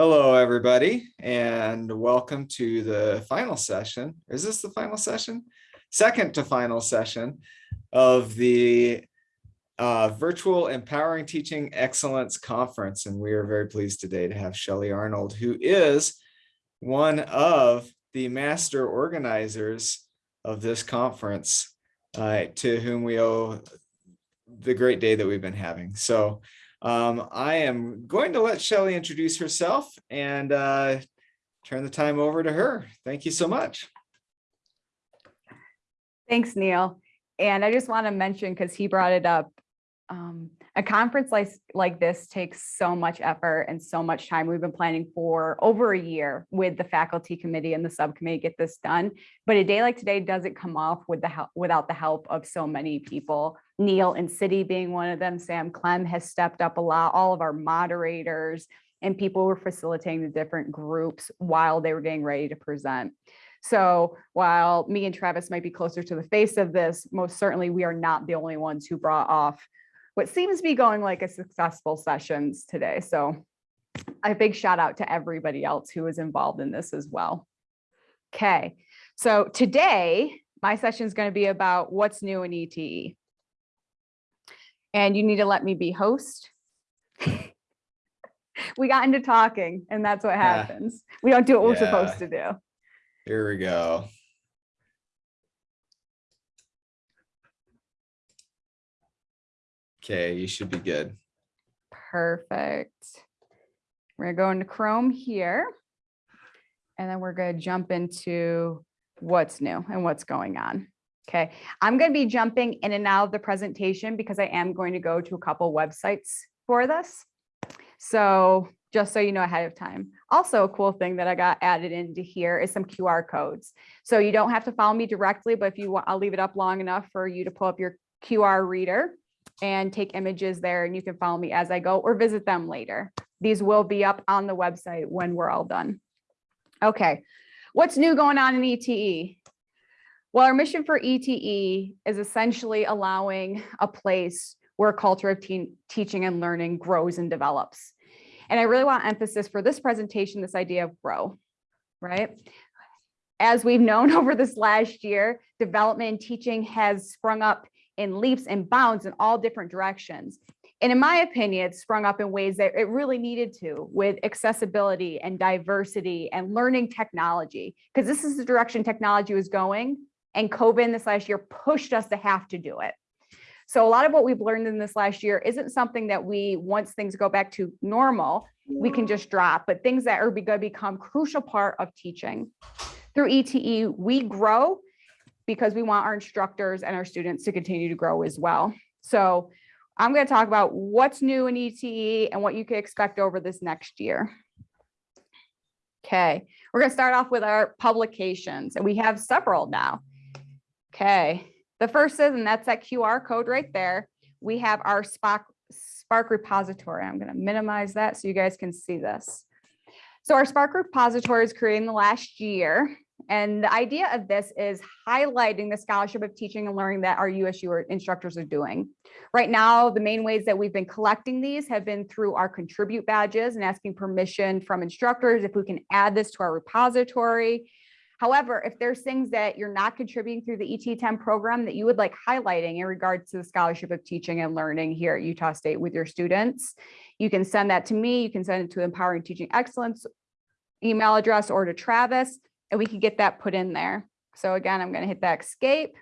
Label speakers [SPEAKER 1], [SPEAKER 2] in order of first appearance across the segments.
[SPEAKER 1] Hello, everybody, and welcome to the final session. Is this the final session? Second to final session of the uh, Virtual Empowering Teaching Excellence Conference. And we are very pleased today to have Shelley Arnold, who is one of the master organizers of this conference, uh, to whom we owe the great day that we've been having. So um, I am going to let Shelley introduce herself and uh, turn the time over to her. Thank you so much.
[SPEAKER 2] Thanks, Neil. And I just want to mention, because he brought it up, um, a conference like, like this takes so much effort and so much time. We've been planning for over a year with the faculty committee and the subcommittee to get this done. But a day like today doesn't come off with the help without the help of so many people. Neil and CIDI being one of them, Sam Clem has stepped up a lot, all of our moderators and people were facilitating the different groups while they were getting ready to present. So while me and Travis might be closer to the face of this, most certainly we are not the only ones who brought off what seems to be going like a successful sessions today. So a big shout out to everybody else who was involved in this as well. Okay, so today my session is going to be about what's new in ETE. And you need to let me be host. we got into talking and that's what
[SPEAKER 1] Yeah.
[SPEAKER 2] happens. We don't do what we're supposed to do.
[SPEAKER 1] Here we go. Okay, you should be good.
[SPEAKER 2] Perfect. We're gonna go into Chrome here. And then we're gonna jump into what's new and what's going on. Okay, I'm gonna be jumping in and out of the presentation because I am going to go to a couple websites for this. So just so you know ahead of time. Also a cool thing that I got added into here is some QR codes. So you don't have to follow me directly, but if you want, I'll leave it up long enough for you to pull up your QR reader and take images there and you can follow me as I go or visit them later. These will be up on the website when we're all done. Okay, what's new going on in ETE? Well, our mission for ETE is essentially allowing a place where a culture of teen, teaching and learning grows and develops. And I really want emphasis for this presentation, this idea of grow, right? As we've known over this last year, development and teaching has sprung up in leaps and bounds in all different directions. And in my opinion, it's sprung up in ways that it really needed to with accessibility and diversity and learning technology, because this is the direction technology was going. And COVID this last year pushed us to have to do it. So a lot of what we've learned in this last year isn't something that we, once things go back to normal, we can just drop, but things that are going to become crucial part of teaching. Through ETE, we grow because we want our instructors and our students to continue to grow as well. So I'm going to talk about what's new in ETE and what you can expect over this next year. Okay, we're going to start off with our publications and we have several now. Okay, the first is, and that's that QR code right there. We have our Spark, Spark repository. I'm going to minimize that so you guys can see this. So our Spark repository is created in the last year. And the idea of this is highlighting the scholarship of teaching and learning that our USU instructors are doing. Right now, the main ways that we've been collecting these have been through our contribute badges and asking permission from instructors if we can add this to our repository. However, if there's things that you're not contributing through the ET10 program that you would like highlighting in regards to the scholarship of teaching and learning here at Utah State with your students, you can send that to me. You can send it to Empowering Teaching Excellence email address or to Travis, and we can get that put in there. So again, I'm going to hit that escape.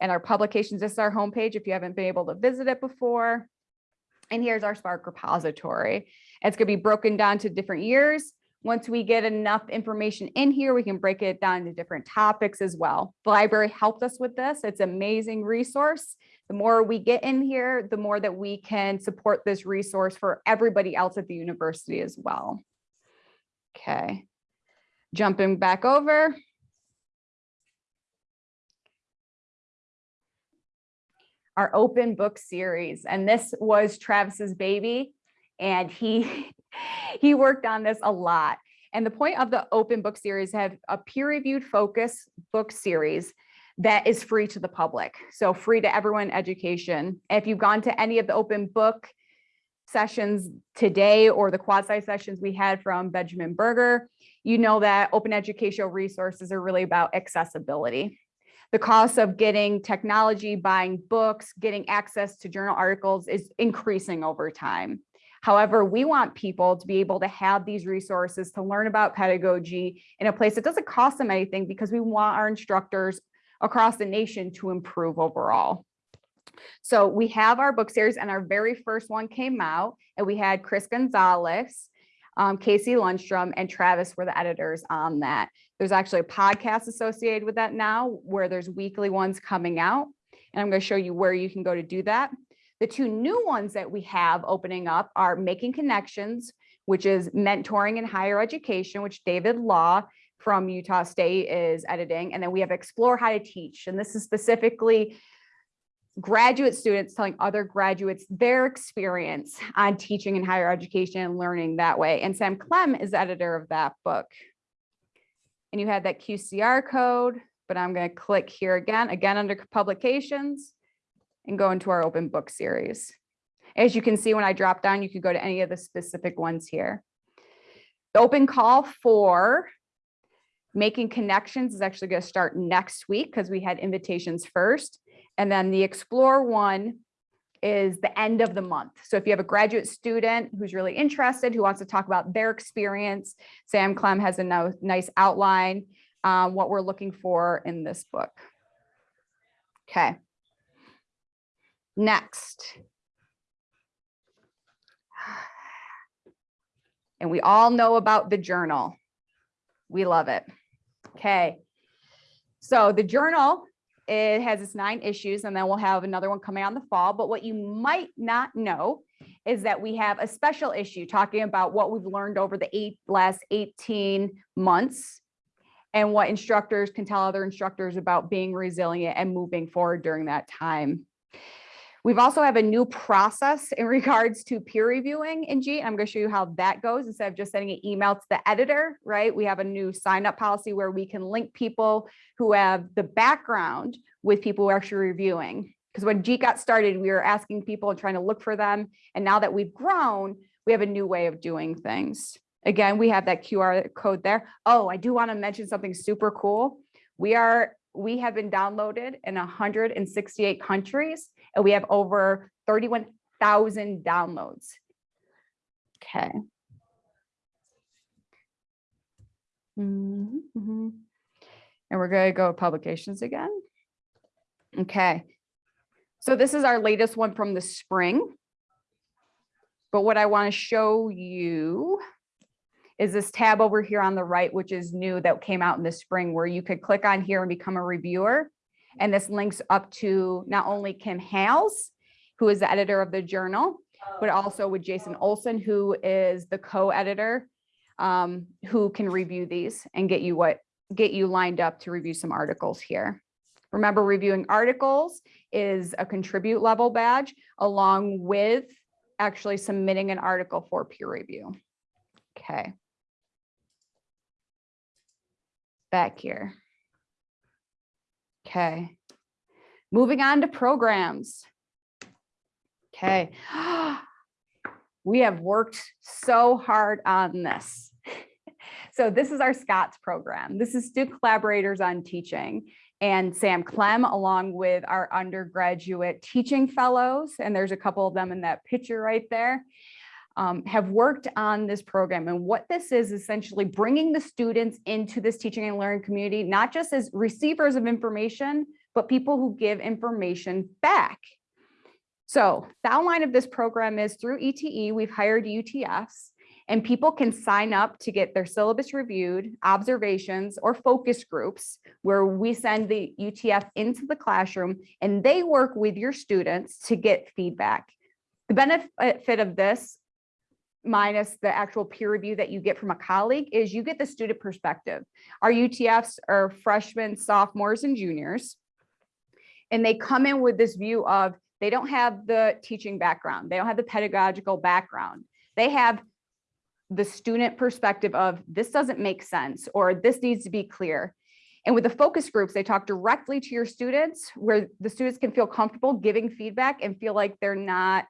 [SPEAKER 2] And our publications, this is our homepage if you haven't been able to visit it before. And here's our Spark repository. It's going to be broken down to different years. Once we get enough information in here, we can break it down into different topics as well. The library helped us with this. It's amazing resource. The more we get in here, the more that we can support this resource for everybody else at the university as well. Okay, jumping back over. Our open book series, and this was Travis's baby, and he he worked on this a lot. And the point of the open book series have a peer-reviewed focus book series that is free to the public. So free to everyone education. If you've gone to any of the open book sessions today or the quad sci sessions we had from Benjamin Berger, you know that open educational resources are really about accessibility. The cost of getting technology, buying books, getting access to journal articles is increasing over time. However, we want people to be able to have these resources to learn about pedagogy in a place that doesn't cost them anything because we want our instructors across the nation to improve overall. So we have our book series and our very first one came out and we had Chris Gonzalez, um, Casey Lundstrom and Travis were the editors on that. There's actually a podcast associated with that now where there's weekly ones coming out. And I'm going to show you where you can go to do that. The two new ones that we have opening up are Making Connections, which is mentoring in higher education, which David Law from Utah State is editing. And then we have Explore How to Teach. And this is specifically graduate students telling other graduates their experience on teaching in higher education and learning that way. And Sam Clem is editor of that book. And you had that QCR code, but I'm going to click here again, again under publications and go into our open book series. As you can see, when I drop down, you could go to any of the specific ones here. The open call for making connections is actually going to start next week because we had invitations first. And then the explore one is the end of the month. So if you have a graduate student who's really interested, who wants to talk about their experience, Sam Clem has a no, nice outline, um, what we're looking for in this book. Okay. Next. And we all know about the journal. We love it. Okay. So the journal it has its nine issues and then we'll have another one coming out in the fall. But what you might not know is that we have a special issue talking about what we've learned over the eight last 18 months and what instructors can tell other instructors about being resilient and moving forward during that time. We've also have a new process in regards to peer reviewing in G. I'm going to show you how that goes instead of just sending an email to the editor, right? We have a new sign up policy where we can link people who have the background with people who are actually reviewing. Because when G got started, we were asking people and trying to look for them. And now that we've grown, we have a new way of doing things. Again, we have that QR code there. Oh, I do want to mention something super cool. We are we have been downloaded in 168 countries and we have over 31,000 downloads. Okay. Mm -hmm. And we're going to go publications again. Okay. So this is our latest one from the spring. But what I want to show you is this tab over here on the right, which is new that came out in the spring where you could click on here and become a reviewer. And this links up to not only Kim Hales, who is the editor of the journal, but also with Jason Olson, who is the co-editor, um, who can review these and get you what get you lined up to review some articles here. Remember, reviewing articles is a contribute level badge along with actually submitting an article for peer review. Okay back here. Okay. Moving on to programs. Okay. We have worked so hard on this. So this is our SCOTS program. This is student collaborators on teaching and Sam Clem along with our undergraduate teaching fellows. And there's a couple of them in that picture right there um, have worked on this program. And what this is essentially bringing the students into this teaching and learning community, not just as receivers of information, but people who give information back. So the outline of this program is through ETE, we've hired UTFs and people can sign up to get their syllabus reviewed, observations, or focus groups where we send the UTF into the classroom and they work with your students to get feedback. The benefit of this minus the actual peer review that you get from a colleague is you get the student perspective. Our UTFs are freshmen, sophomores, and juniors. And they come in with this view of they don't have the teaching background. They don't have the pedagogical background. They have the student perspective of this doesn't make sense or this needs to be clear. And with the focus groups, they talk directly to your students where the students can feel comfortable giving feedback and feel like they're not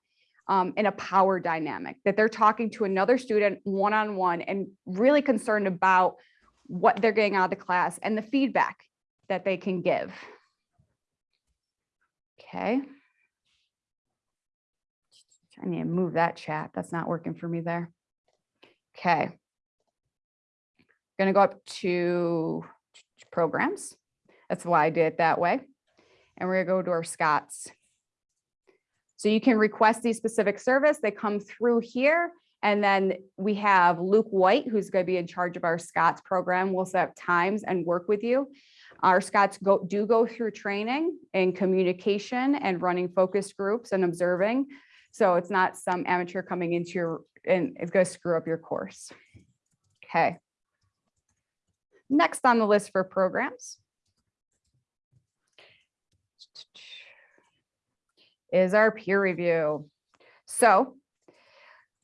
[SPEAKER 2] um, in a power dynamic, that they're talking to another student one-on-one and really concerned about what they're getting out of the class and the feedback that they can give. Okay. I need to move that chat. That's not working for me there. Okay. I'm Going to go up to programs. That's why I did it that way. And we're gonna go to our Scots. So you can request these specific service. They come through here. And then we have Luke White, who's going to be in charge of our Scots program. We'll set up times and work with you. Our Scots go, do go through training in communication and running focus groups and observing. So it's not some amateur coming into your, and it's going to screw up your course. Okay. Next on the list for programs is our peer review. So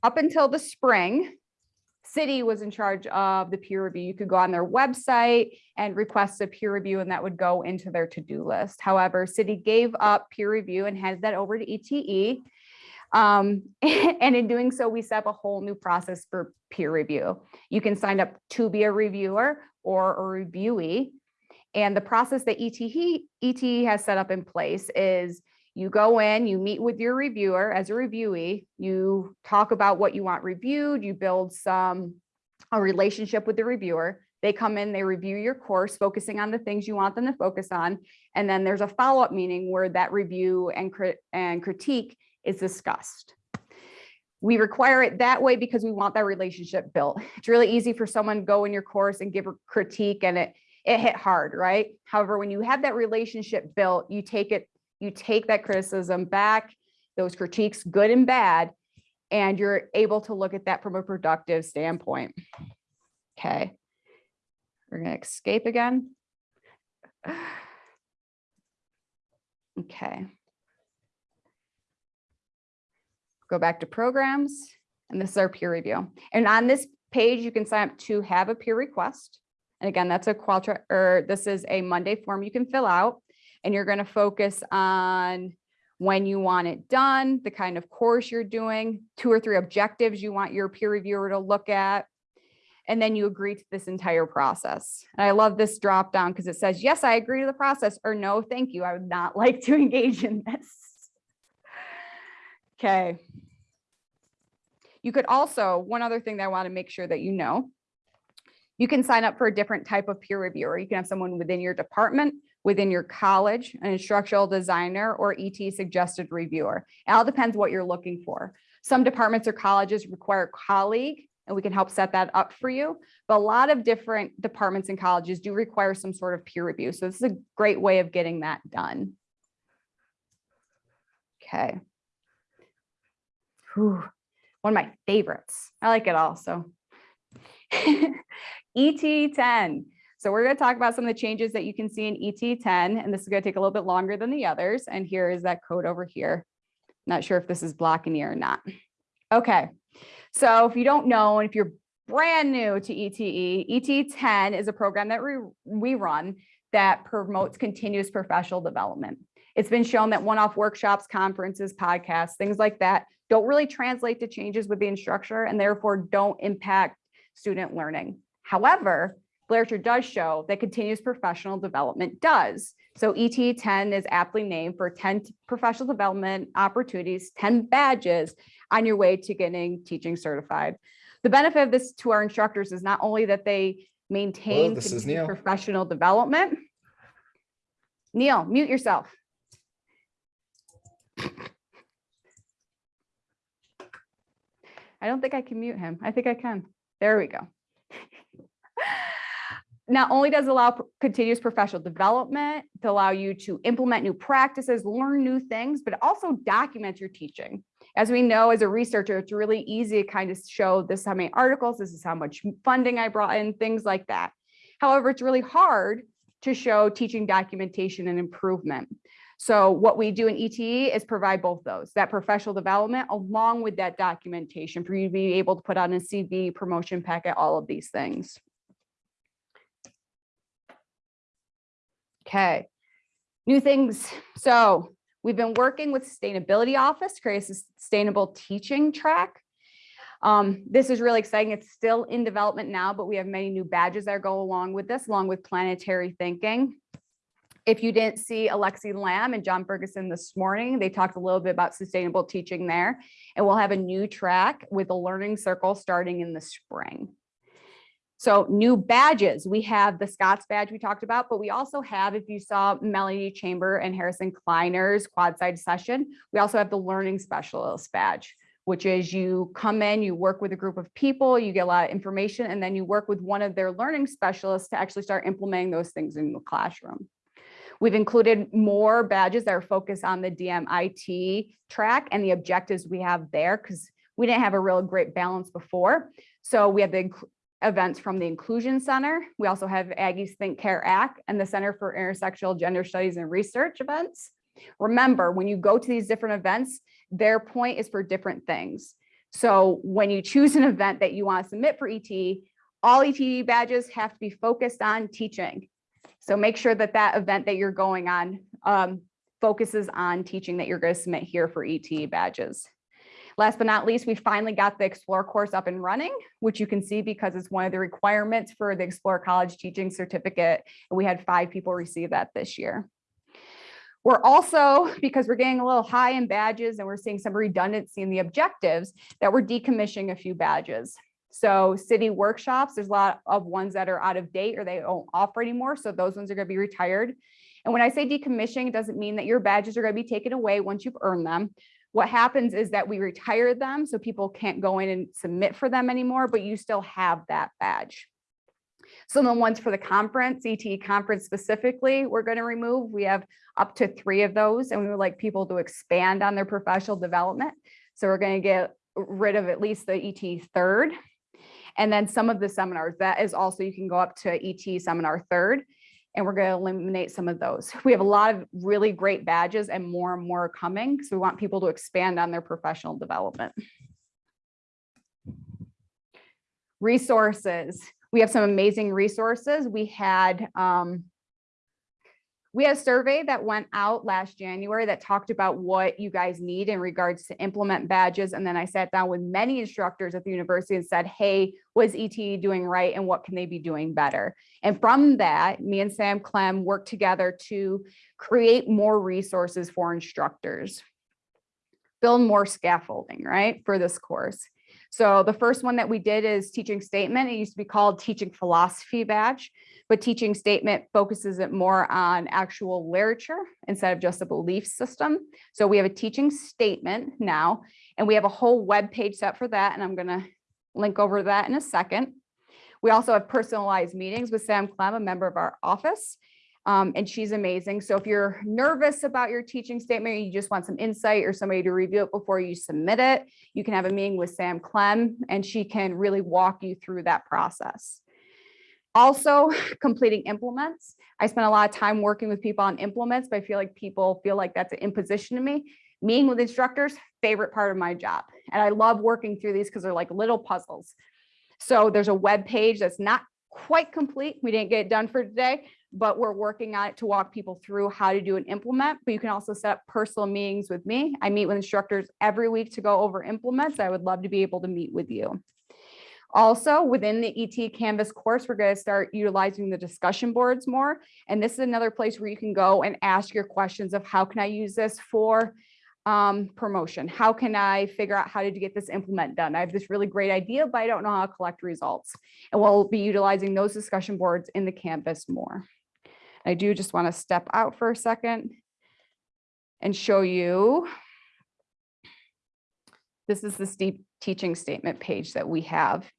[SPEAKER 2] up until the spring, CIDI was in charge of the peer review. You could go on their website and request a peer review and that would go into their to-do list. However, CIDI gave up peer review and handed that over to ETE. Um, and in doing so, we set up a whole new process for peer review. You can sign up to be a reviewer or a reviewee. And the process that ETE, ETE has set up in place is you go in, you meet with your reviewer as a reviewee, you talk about what you want reviewed, you build some a relationship with the reviewer. They come in, they review your course, focusing on the things you want them to focus on. And then there's a follow-up meeting where that review and, crit and critique is discussed. We require it that way because we want that relationship built. It's really easy for someone go in your course and give a critique and it, it hit hard, right? However, when you have that relationship built, you take it, you take that criticism back, those critiques, good and bad, and you're able to look at that from a productive standpoint. Okay. We're gonna escape again. Okay. Go back to programs, and this is our peer review. And on this page, you can sign up to have a peer request. And again, that's a Qualtra, or this is a Monday form you can fill out. And you're gonna focus on when you want it done, the kind of course you're doing, two or three objectives you want your peer reviewer to look at. And then you agree to this entire process. And I love this drop down because it says, yes, I agree to the process, or no, thank you. I would not like to engage in this. Okay. You could also, one other thing that I want to make sure that you know, you can sign up for a different type of peer reviewer. You can have someone within your department, within your college, an instructional designer, or ET suggested reviewer. It all depends what you're looking for. Some departments or colleges require colleague, and we can help set that up for you. But a lot of different departments and colleges do require some sort of peer review. So this is a great way of getting that done. Okay. Whew. One of my favorites. I like it all, so. ET10. So we're going to talk about some of the changes that you can see in ET10, and this is going to take a little bit longer than the others. And here is that code over here. Not sure if this is blocking you or not. Okay, so if you don't know, and if you're brand new to ETE, ET10 is a program that we, we run that promotes continuous professional development. It's been shown that one-off workshops, conferences, podcasts, things like that don't really translate to changes with the instructor and therefore don't impact student learning. However, literature does show that continuous professional development does. So ET 10 is aptly named for 10 professional development opportunities, 10 badges on your way to getting teaching certified. The benefit of this to our instructors is not only that they maintain
[SPEAKER 1] this is
[SPEAKER 2] continuous professional development. Neil, mute yourself. I don't think I can mute him. I think I can. There we go. Not only does it allow continuous professional development to allow you to implement new practices, learn new things, but also documents your teaching. As we know, as a researcher, it's really easy to kind of show this is how many articles, this is how much funding I brought in, things like that. However, it's really hard to show teaching documentation and improvement. So what we do in ETE is provide both those, that professional development along with that documentation for you to be able to put on a CV, promotion packet, all of these things. Okay, new things. So We've been working with Sustainability Office, to create a sustainable teaching track. Um, this is really exciting. It's still in development now, but we have many new badges that go along with this, along with planetary thinking. If you didn't see Alexi Lamb and John Ferguson this morning, they talked a little bit about sustainable teaching there. And we'll have a new track with a learning circle starting in the spring. So new badges, we have the Scott's badge we talked about, but we also have, if you saw Melanie Chamber and Harrison Kleiner's quad side session, we also have the learning specialist badge, which is you come in, you work with a group of people, you get a lot of information, and then you work with one of their learning specialists to actually start implementing those things in the classroom. We've included more badges that are focused on the DMIT track and the objectives we have there because we didn't have a real great balance before. So we have the events from the Inclusion Center. We also have Aggie's Think Care Act and the Center for Intersectional Gender Studies and Research events. Remember, when you go to these different events, their point is for different things. So when you choose an event that you want to submit for ET, all ET badges have to be focused on teaching. So make sure that that event that you're going on um, focuses on teaching that you're going to submit here for ET badges. Last but not least, we finally got the Explore course up and running, which you can see because it's one of the requirements for the Explore College Teaching Certificate. And we had five people receive that this year. We're also, because we're getting a little high in badges and we're seeing some redundancy in the objectives, that we're decommissioning a few badges. So CIDI workshops, there's a lot of ones that are out of date or they don't offer anymore. So those ones are going to be retired. And when I say decommissioning, it doesn't mean that your badges are going to be taken away once you've earned them. What happens is that we retire them so people can't go in and submit for them anymore, but you still have that badge. Some of the ones for the conference, ETE conference specifically, we're going to remove. We have up to three of those and we would like people to expand on their professional development. So we're going to get rid of at least the ET third. And then some of the seminars, that is also, you can go up to ET seminar third and we're going to eliminate some of those. We have a lot of really great badges and more and more coming. So we want people to expand on their professional development. Resources. We have some amazing resources. We had um, we had a survey that went out last January that talked about what you guys need in regards to implement badges. And then I sat down with many instructors at the university and said, hey, was ETE doing right and what can they be doing better? And from that, me and Sam Clem worked together to create more resources for instructors, build more scaffolding, right, for this course. So the first one that we did is teaching statement. It used to be called teaching philosophy badge, but teaching statement focuses it more on actual literature instead of just a belief system. So we have a teaching statement now, and we have a whole web page set for that. And I'm gonna link over that in a second. We also have personalized meetings with Sam Clem, a member of our office. Um, and she's amazing. So if you're nervous about your teaching statement, or you just want some insight or somebody to review it before you submit it, you can have a meeting with Sam Clem and she can really walk you through that process. Also completing implements. I spent a lot of time working with people on implements, but I feel like people feel like that's an imposition to me. Meeting with instructors, favorite part of my job. And I love working through these because they're like little puzzles. So there's a web page that's not quite complete. We didn't get it done for today, but we're working on it to walk people through how to do an implement. But you can also set up personal meetings with me. I meet with instructors every week to go over implements. I would love to be able to meet with you. Also, within the ET Canvas course, we're going to start utilizing the discussion boards more. And this is another place where you can go and ask your questions of how can I use this for um, promotion? How can I figure out how to get this implement done? I have this really great idea, but I don't know how to collect results. And we'll be utilizing those discussion boards in the Canvas more. I do just want to step out for a second and show you. This is the teaching statement page that we have.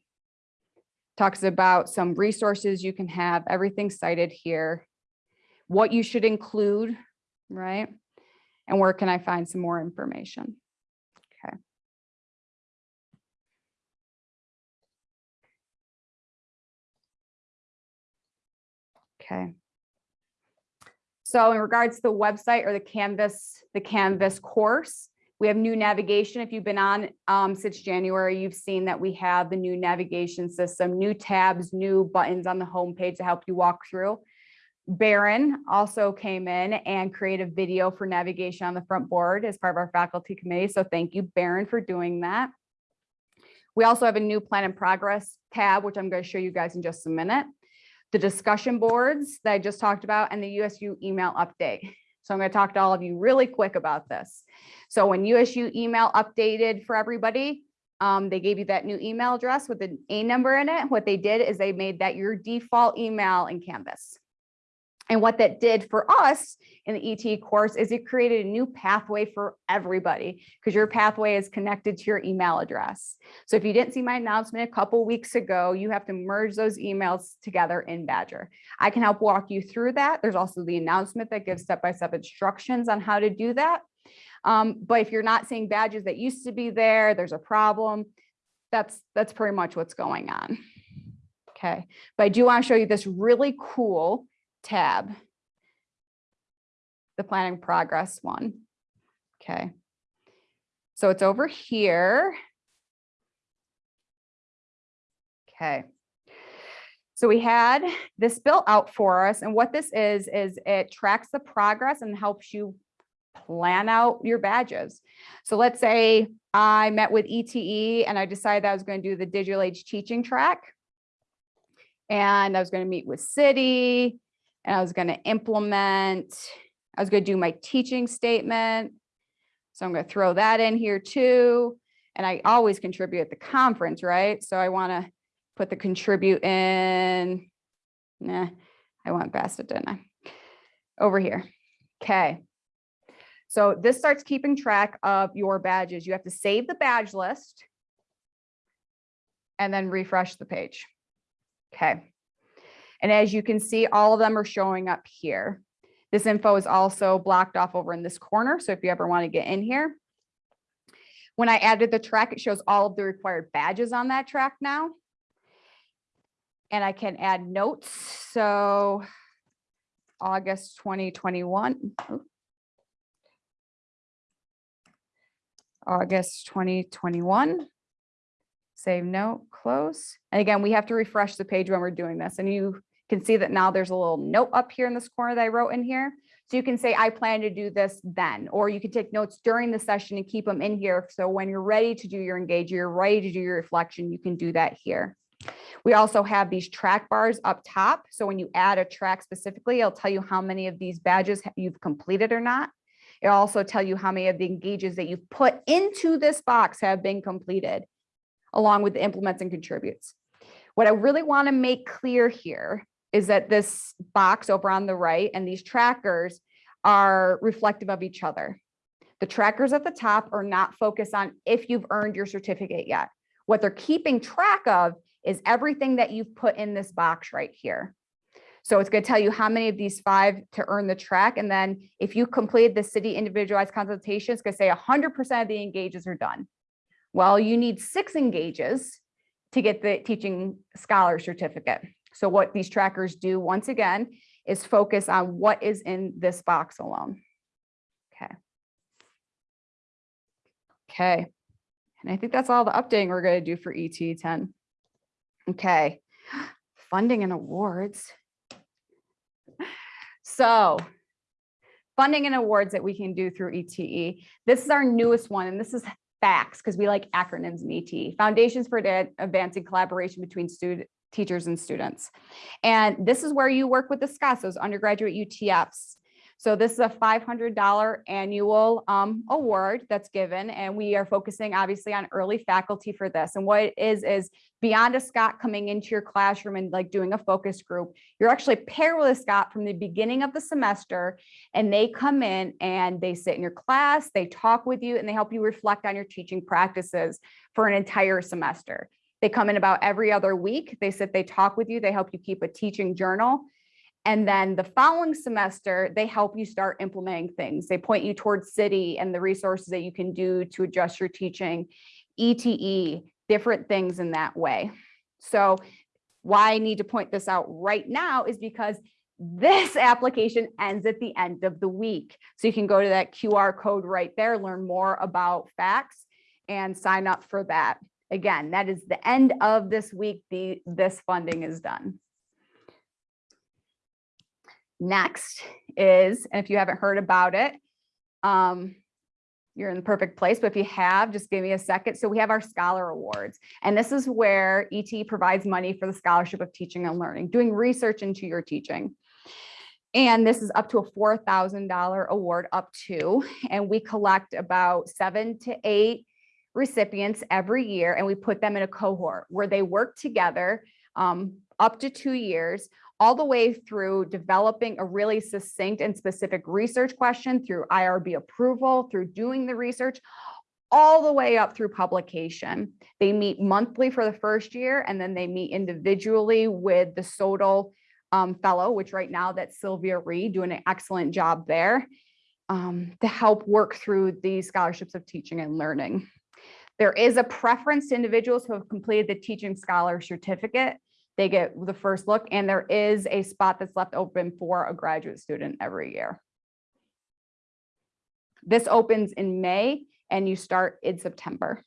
[SPEAKER 2] Talks about some resources you can have, everything cited here, what you should include, right? And where can I find some more information? Okay. Okay. So in regards to the website or the Canvas, the Canvas course, we have new navigation. If you've been on um, since January, you've seen that we have the new navigation system, new tabs, new buttons on the homepage to help you walk through. Baron also came in and created a video for navigation on the front board as part of our faculty committee. So thank you, Baron, for doing that. We also have a new plan and progress tab, which I'm going to show you guys in just a minute. The discussion boards that I just talked about and the USU email update. So I'm going to talk to all of you really quick about this. So when USU email updated for everybody, um, they gave you that new email address with an A number in it. What they did is they made that your default email in Canvas. And what that did for us in the ET course is it created a new pathway for everybody because your pathway is connected to your email address. So if you didn't see my announcement a couple weeks ago, you have to merge those emails together in Badger. I can help walk you through that. There's also the announcement that gives step-by-step instructions on how to do that. Um, but if you're not seeing badges that used to be there, there's a problem. That's that's pretty much what's going on. Okay, but I do want to show you this really cool tab. The planning progress one. Okay. So it's over here. Okay. So we had this built out for us and what this is, is it tracks the progress and helps you plan out your badges. So let's say I met with ETE and I decided I was going to do the digital age teaching track. And I was going to meet with CIDI and I was going to implement, I was going to do my teaching statement. So I'm going to throw that in here too. And I always contribute at the conference, right? So I want to put the contribute in. Nah, I went past it, didn't I? Over here. Okay. So this starts keeping track of your badges. You have to save the badge list and then refresh the page. Okay. And as you can see, all of them are showing up here. This info is also blocked off over in this corner. So if you ever want to get in here, when I added the track, it shows all of the required badges on that track now. And I can add notes. So August 2021. oh. August 2021. Save note, close. And again, we have to refresh the page when we're doing this. And you can see that now there's a little note up here in this corner that I wrote in here. So you can say, I plan to do this then, or you can take notes during the session and keep them in here. So when you're ready to do your engage, you're ready to do your reflection, you can do that here. We also have these track bars up top. So when you add a track specifically, it'll tell you how many of these badges you've completed or not. It'll also tell you how many of the engages that you've put into this box have been completed, along with the implements and contributes. What I really want to make clear here is that this box over on the right and these trackers are reflective of each other. The trackers at the top are not focused on if you've earned your certificate yet. What they're keeping track of is everything that you've put in this box right here. So it's going to tell you how many of these five to earn the track. And then if you completed the CIDI individualized consultation, it's going to say 100% of the engages are done. Well, you need six engages to get the teaching scholar certificate. So what these trackers do once again is focus on what is in this box alone. Okay. Okay. And I think that's all the updating we're going to do for ET 10. Okay. Funding and awards. So funding and awards that we can do through ETE. This is our newest one, and this is FACTS because we like acronyms in ETE, Foundations for Advancing Collaboration Between Student Teachers and Students. And this is where you work with the SCOTs, those undergraduate UTFs. So this is a $500 annual um, award that's given, and we are focusing obviously on early faculty for this. And what it is, is beyond a Scott coming into your classroom and like doing a focus group, you're actually paired with a Scott from the beginning of the semester, and they come in and they sit in your class, they talk with you, and they help you reflect on your teaching practices for an entire semester. They come in about every other week. They sit, they talk with you, they help you keep a teaching journal. And then the following semester, they help you start implementing things. They point you towards CIDI and the resources that you can do to adjust your teaching, ETE, different things in that way. So why I need to point this out right now is because this application ends at the end of the week. So you can go to that QR code right there, learn more about facts and sign up for that. Again, that is the end of this week. The, this funding is done. Next is, and if you haven't heard about it, um, you're in the perfect place, but if you have, just give me a second. So we have our Scholar Awards, and this is where ET provides money for the scholarship of teaching and learning, doing research into your teaching. And this is up to a four thousand dollar award up to, and we collect about seven to eight recipients every year, and we put them in a cohort where they work together um, up to two years, all the way through developing a really succinct and specific research question through IRB approval, through doing the research, all the way up through publication. They meet monthly for the first year, and then they meet individually with the SOTL um, fellow, which right now that's Sylvia Reed doing an excellent job there um, to help work through these scholarships of teaching and learning. There is a preference to individuals who have completed the teaching scholar certificate. They get the first look and there is a spot that's left open for a graduate student every year. This opens in May and you start in September.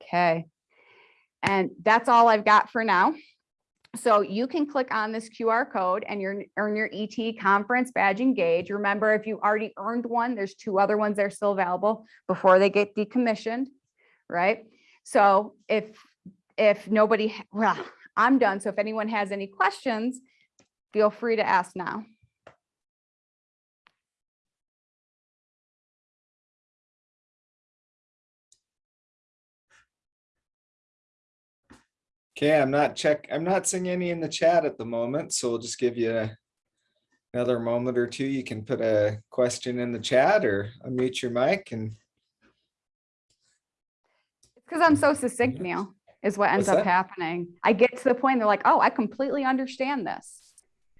[SPEAKER 2] Okay. And that's all I've got for now. So you can click on this QR code and earn your ET conference badge engage. Remember, if you already earned one, there's two other ones that are still available before they get decommissioned, right? So if if nobody, well, I'm done. So if anyone has any questions, feel free to ask now.
[SPEAKER 1] Okay, I'm not check, I'm not seeing any in the chat at the moment, so we'll just give you another moment or two. You can put a question in the chat or unmute your mic and It's
[SPEAKER 2] Because I'm so succinct, Neil, is what ends
[SPEAKER 1] What's
[SPEAKER 2] up
[SPEAKER 1] that?
[SPEAKER 2] happening. I get to the point, they're like, oh, I completely understand this.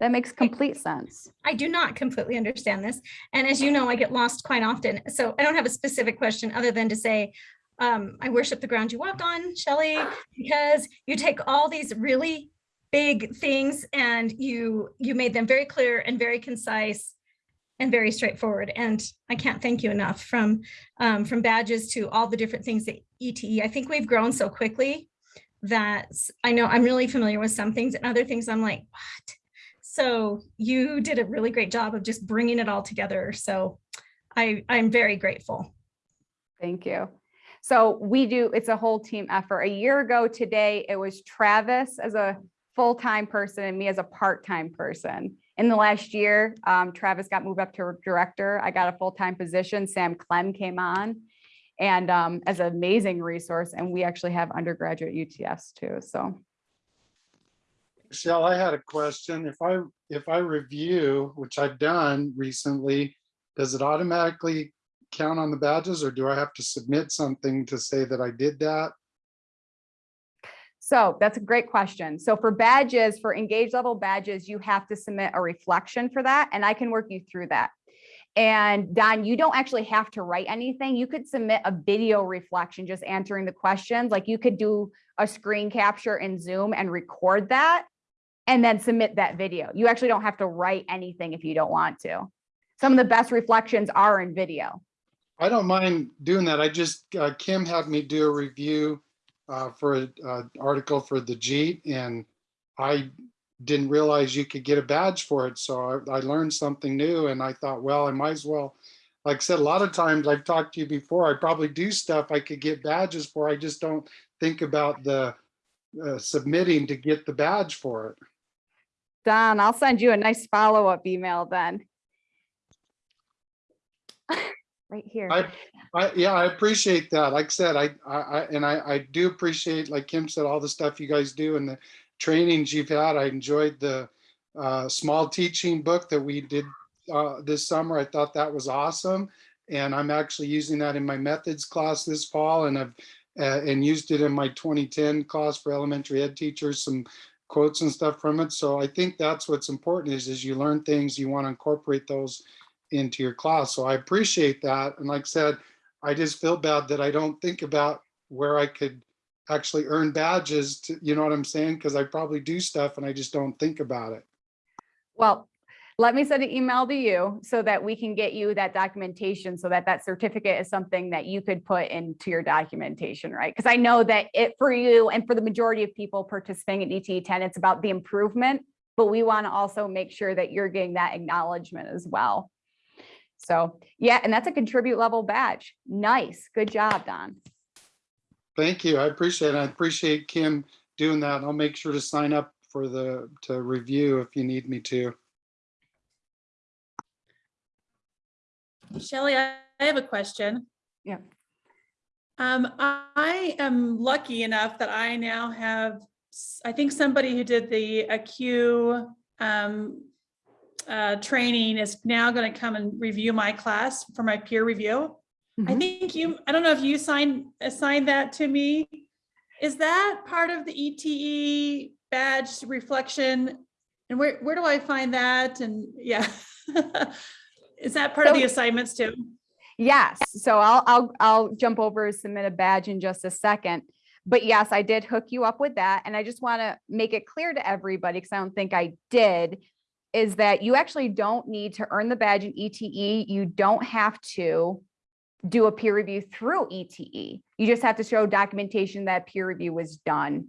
[SPEAKER 2] That makes complete sense.
[SPEAKER 3] I do not completely understand this. And as you know, I get lost quite often. So I don't have a specific question other than to say, um, I worship the ground you walk on, Shelley, because you take all these really big things and you you made them very clear and very concise and very straightforward. And I can't thank you enough from um, from badges to all the different things that ETE. I think we've grown so quickly that I know I'm really familiar with some things and other things I'm like, what? So you did a really great job of just bringing it all together. So I, I'm very grateful.
[SPEAKER 2] Thank you. So we do, it's a whole team effort. A year ago today, it was Travis as a full-time person and me as a part-time person. In the last year, um, Travis got moved up to director. I got a full-time position. Sam Clem came on and um, as an amazing resource. And we actually have undergraduate UTS too. So
[SPEAKER 4] Michelle, I had a question. If I, if I review, which I've done recently, does it automatically count on the badges or do I have to submit something to say that I did that?
[SPEAKER 2] So that's a great question. So for badges, for engage level badges, you have to submit a reflection for that and I can work you through that. And Don, you don't actually have to write anything. You could submit a video reflection, just answering the questions. Like you could do a screen capture in Zoom and record that and then submit that video. You actually don't have to write anything if you don't want to. Some of the best reflections are in video.
[SPEAKER 4] I don't mind doing that. I just, uh, Kim had me do a review uh, for an article for the JETE and I didn't realize you could get a badge for it. So I, I learned something new and I thought, well, I might as well, like I said, a lot of times I've talked to you before, I probably do stuff I could get badges for. I just don't think about the uh, submitting to get the badge for it.
[SPEAKER 2] Don, I'll send you a nice follow-up email then. Right here.
[SPEAKER 4] I, I, yeah, I appreciate that. Like I said, I, I, and I, I do appreciate, like Kim said, all the stuff you guys do and the trainings you've had. I enjoyed the uh, small teaching book that we did uh, this summer. I thought that was awesome. And I'm actually using that in my methods class this fall and I've, uh, and used it in my 2010 class for elementary ed teachers, some quotes and stuff from it. So I think that's what's important is, is you learn things, you want to incorporate those into your class. So I appreciate that. And like I said, I just feel bad that I don't think about where I could actually earn badges to, you know what I'm saying? Because I probably do stuff and I just don't think about it.
[SPEAKER 2] Well, let me send an email to you so that we can get you that documentation so that that certificate is something that you could put into your documentation, right? Because I know that it for you and for the majority of people participating in ET10, it's about the improvement but we want to also make sure that you're getting that acknowledgement as well. So, yeah, and that's a contribute level badge. Nice. Good job, Don.
[SPEAKER 4] Thank you. I appreciate it. I appreciate Kim doing that. I'll make sure to sign up for the, to review if you need me to.
[SPEAKER 5] Shelley, I I have a question.
[SPEAKER 2] Yeah.
[SPEAKER 5] Um, I am lucky enough that I now have, I think somebody who did the AQ um, uh, training is now going to come and review my class for my peer review. I
[SPEAKER 2] Mhm.
[SPEAKER 5] think you, I don't know if you signed, assigned that to me. Is that part of the ETE badge reflection? And where, where do I find that? And yeah. Is that part of the assignments too?
[SPEAKER 2] Yes, so I'll, I'll, I'll jump over and submit a badge in just a second. But yes, I did hook you up with that. And I just want to make it clear to everybody, because I don't think I did, is that you actually don't need to earn the badge in ETE. You don't have to do a peer review through ETE. You just have to show documentation that peer review was done.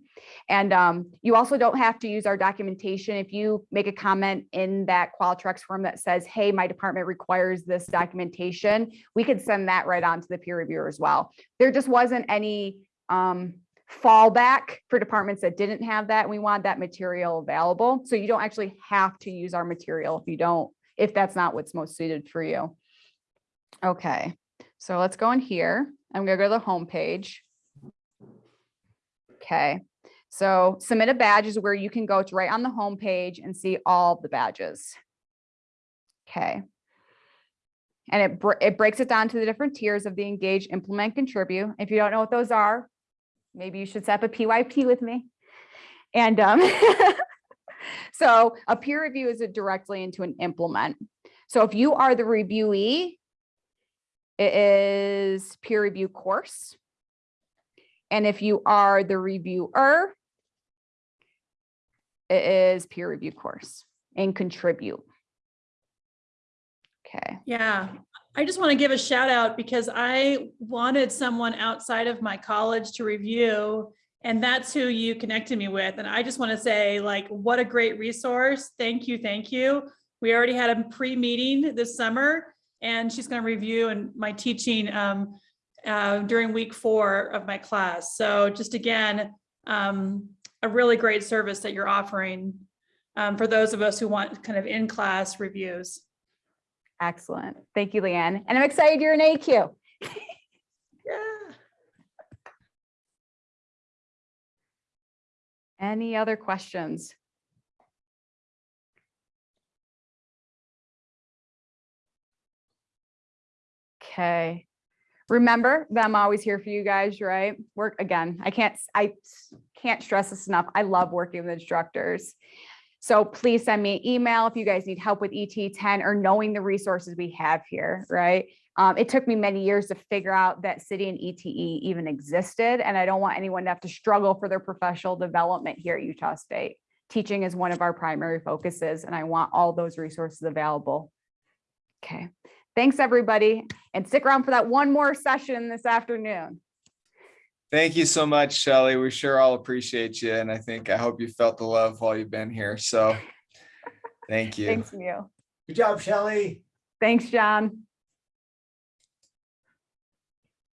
[SPEAKER 2] And um, you also don't have to use our documentation. If you make a comment in that Qualtrics form that says, hey, my department requires this documentation, we could send that right on to the peer reviewer as well. There just wasn't any um, fallback for departments that didn't have that. We want that material available. So you don't actually have to use our material if you don't, if that's not what's most suited for you. Okay, so let's go in here. I'm gonna go to the home page. Okay, so submit a badge is where you can go. to right on the home page and see all the badges. Okay. And it, it breaks it down to the different tiers of the engage, implement, contribute. If you don't know what those are, maybe you should set up a PYP with me. And um, so a peer review is it directly into an implement. So if you are the reviewee, it is peer review course. And if you are the reviewer, it is peer review course and contribute. Okay.
[SPEAKER 5] Yeah, I just want to give a shout out because I wanted someone outside of my college to review. And that's who you connected me with. And I just want to say like, what a great resource. Thank you, thank you. We already had a pre-meeting this summer and she's going to review and my teaching um, uh, during week four of my class. So just again, um, a really great service that you're offering um, for those of us who want kind of in-class reviews.
[SPEAKER 2] Excellent. Thank you, Leanne. And I'm excited you're an AQ.
[SPEAKER 5] Yeah.
[SPEAKER 2] Any other questions? Okay. Remember that I'm always here for you guys, right? Work again. I can't, I can't stress this enough. I love working with instructors. So please send me an email if you guys need help with ET ten or knowing the resources we have here, right? Um, it took me many years to figure out that CIDI and ETE even existed, and I don't want anyone to have to struggle for their professional development here at Utah State. Teaching is one of our primary focuses, and I want all those resources available. Okay, thanks, everybody, and stick around for that one more session this afternoon.
[SPEAKER 1] Thank you so much, Shelley. We sure all appreciate you. And I think, I hope you felt the love while you've been here. So thank you.
[SPEAKER 2] Thanks, Neil.
[SPEAKER 6] Good job, Shelley.
[SPEAKER 2] Thanks, John.